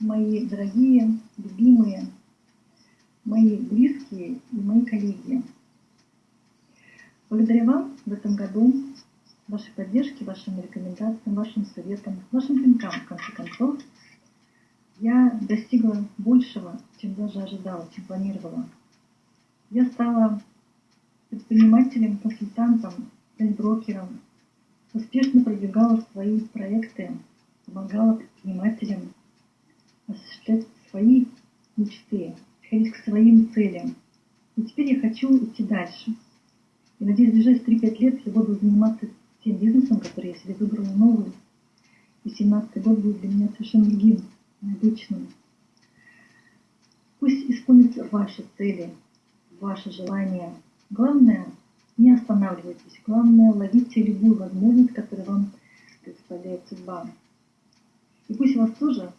мои дорогие, любимые, мои близкие и мои коллеги. Благодаря вам в этом году, вашей поддержке, вашим рекомендациям, вашим советам, вашим пинкам, в конце концов, я достигла большего, чем даже ожидала, чем планировала. Я стала предпринимателем, консультантом, брокером, успешно продвигала свои проекты, помогала мечты, ходить к своим целям. И теперь я хочу идти дальше. И надеюсь, в ближайшие 3-5 лет я буду заниматься тем бизнесом, который я себе выбрала новый. И 17 год будет для меня совершенно другим, необычным. Пусть исполнятся ваши цели, ваши желания. Главное, не останавливайтесь. Главное, ловите любую возможность, которую вам представляет судьба. И пусть у вас тоже